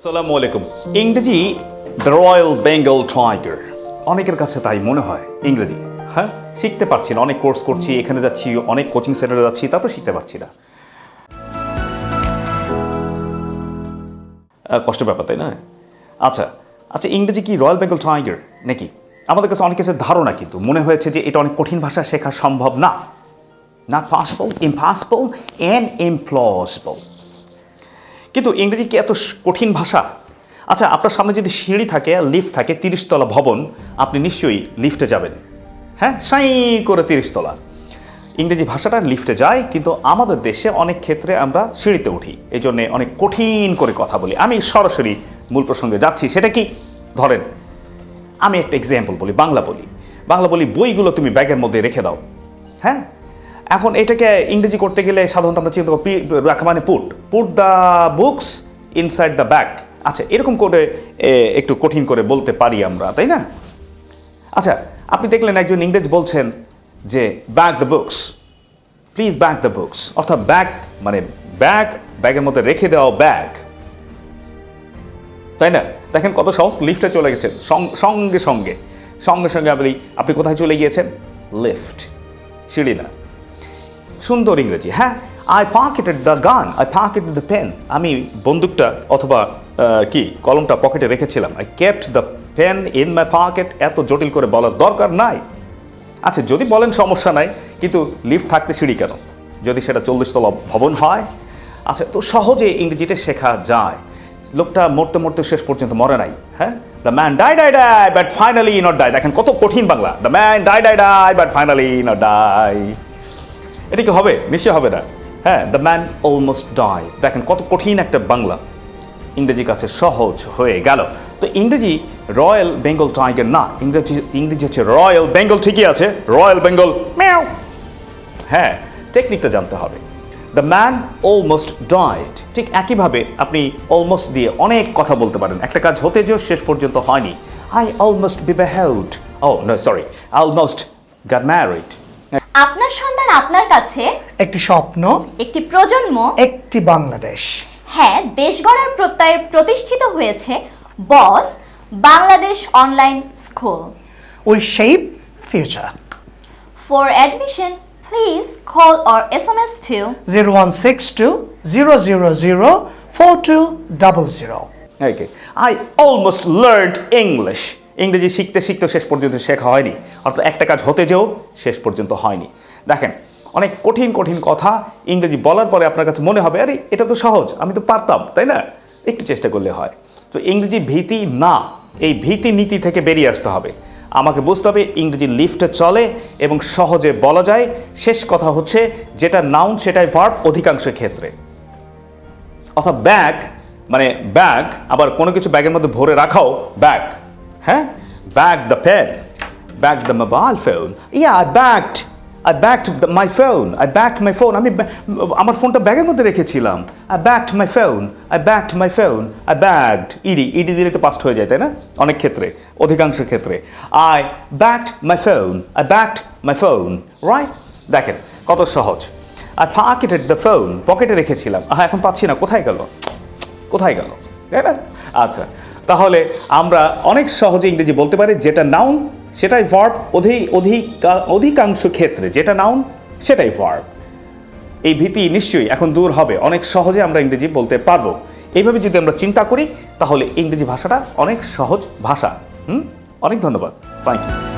আসসালামু আলাইকুম। ইংরেজি দ্য রয়্যাল বেঙ্গল টাইগার অনেকের কাছে তাই মনে হয় ইংরেজি। হ্যাঁ শিখতে পারছি না অনেক কোর্স করছি এখানে যাচ্ছি অনেক কোচিং সেন্টারে যাচ্ছি তারপর শিখতে পারছি না। আহ, কষ্টের ব্যাপার তাই না? আচ্ছা আচ্ছা ইংরেজি কি রয়্যাল বেঙ্গল টাইগার নাকি? আমাদের কাছে অনেক কিছু ধারণা কিন্তু মনে হয়েছে যে এটা অনেক কঠিন ভাষা শেখা সম্ভব না। না পসিবল ইম্পসিবল অ্যান্ড ইমপ্লসিবল কিন্তু ইংরেজি কি এত কঠিন ভাষা? আচ্ছা আপনার সামনে যদি সিঁড়ি থাকে, লিফট থাকে, তিরিশতলা ভবন, আপনি নিশ্চয়ই লিফটে যাবেন। হ্যাঁ সাই করে তিরিশতলা। ইংরেজি ভাষাটা লিফটে যায়, কিন্তু আমাদের দেশে অনেক ক্ষেত্রে আমরা সিঁড়িতে উঠি। এই জন্যে অনেক কঠিন করে কথা বলি। আমি সরাসরি মূল প্রসঙ্গে যাচ্ছি, সেটা কি? ধরেন, আমি একটা এক্সাম্পল বলি, বাংলা বলি। বাংলা বলি বইগুলো তুমি ব্যাগের মধ্যে রেখে দাও। হ্যাঁ এখন এটাকে ইংরেজি করতে গেলে সাধারণত আমরা চিন্তা করি মানে put put the books inside the bag আচ্ছা এরকম করে একটু কঠিন করে বলতে পারি আমরা, তাই না? আচ্ছা আপনি দেখলেন একজন ইংরেজ বলছেন যে bag the books please bag the books অর্থাৎ ব্যাগ মানে ব্যাগ ব্যাগের মধ্যে রেখে দেওয়া ব্যাগ তাই না? দেখেন কত সহজ লিফটে চলে গেছেন। সঙ্গে সঙ্গে। সঙ্গে সঙ্গে আপনি আপনি কোথায় চলে গিয়েছেন? লিফট সিঁড়ি না। সুন্দর ইংরেজি হ্যাঁ? I pocketed the gun I pocketed the pen আমি বন্দুকটা অথবা কি, কলমটা পকেটে রেখেছিলাম। I kept the pen in my pocket এত জটিল করে বলার দরকার নাই। আচ্ছা যদি বলেন সমস্যা নাই, কিন্তু লিফট থাকতে সিঁড়ি কেন? যদি সেটা চল্লিশ তলা ভবন হয়? আচ্ছা তো সহজে ইংরেজিটা শেখা যায়। লোকটা মরতে মরতে শেষ পর্যন্ত মরে নাই হ্যাঁ? The man die die die but finally not die দেখেন কত কঠিন Bangla. The man die die die but finally not die এটা কি হবে? নিশ্চয় হবে না। হ্যাঁ দ্য ম্যান অলমোস্ট ডাই দেখেন কত কঠিন একটা বাংলা। ইংরেজি কাছে সহজ হয়ে গেল। তো ইংরেজি রয়্যাল বেঙ্গল টাইগার না, ইংরেজি ইংরেজি হচ্ছে রয়্যাল বেঙ্গল, ঠিকই আছে। রয়্যাল বেঙ্গল, ম্যাও। হ্যাঁ টেকনিকটা জানতে হবে। দ্য ম্যান অলমোস্ট ডাইড ঠিক একইভাবে আপনি অলমোস্ট দিয়ে অনেক কথা বলতে পারেন। একটা কাজ হতে যেও শেষ পর্যন্ত হয়নি। I almost be beheld oh no sorry almost got married আপনার সন্তান আপনার কাছে? একটি স্বপ্ন একটি প্রজন্ম? একটি বাংলাদেশ। হ্যাঁ দেশ গড়ার প্রত্যয়ে প্রতিষ্ঠিত হয়েছে boss Bangladesh online school. We shape future. For admission please call or S M S two zero one six two zero zero zero four two double zero okay I almost learned English ইংরেজি শিখতে শিখতে শেষ পর্যন্ত শেখা হয়নি। অর্থাৎ একটা কাজ হতে যেও শেষ পর্যন্ত হয়নি। দেখেন, অনেক কঠিন কঠিন কথা ইংরেজি বলার পরে আপনার কাছে মনে হবে, আরে, এটা তো সহজ, আমি তো পারতাম তাই না? একটু চেষ্টা করলে হয়। তো ইংরেজি ভীতি না, এই ভীতি নীতি থেকে বেরিয়ে আসতে হবে। আমাকে বুঝতে হবে ইংরেজি লিফটে চলে এবং সহজে বলা যায়। শেষ কথা হচ্ছে, যেটা নাউন সেটাই ভার্ব অধিকাংশ ক্ষেত্রে। অর্থাৎ ব্যাগ মানে ব্যাগ আবার কোনো কিছু ব্যাগের মধ্যে ভরে রাখাও ব্যাগ হ্যাঁ bag the pen bag the mobile phone yeah I bagged I bagged my phone I bagged my phone আমি আমার ফোনটা ব্যাগের মধ্যে রেখেছিলাম। I bagged my phone I bagged my phone I bagged E D দিলে তো past হয়ে যায়, তাই না? অনেক ক্ষেত্রে, অধিকাংশ ক্ষেত্রে। I bagged my phone I bagged my phone right দেখেন, কত সহজ। আর পকেটেড দ্য ফোন পকেটে রেখেছিলাম। হ্যাঁ এখন পাচ্ছি না। কোথায় গেল? কোথায় গেল? তাই না? আচ্ছা তাহলে আমরা অনেক সহজে ইংরেজি বলতে পারি, যেটা নাউন সেটাই ভার্ব অধিক অধিক অধিকাংশ ক্ষেত্রে যেটা নাউন সেটাই ভার্ব এই ভীতি নিশ্চয়ই এখন দূর হবে, অনেক সহজে আমরা ইংরেজি বলতে পারব। এইভাবে যদি আমরা চিন্তা করি, তাহলে ইংরেজি ভাষাটা অনেক সহজ ভাষা। হুম? অনেক ধন্যবাদ। Thank you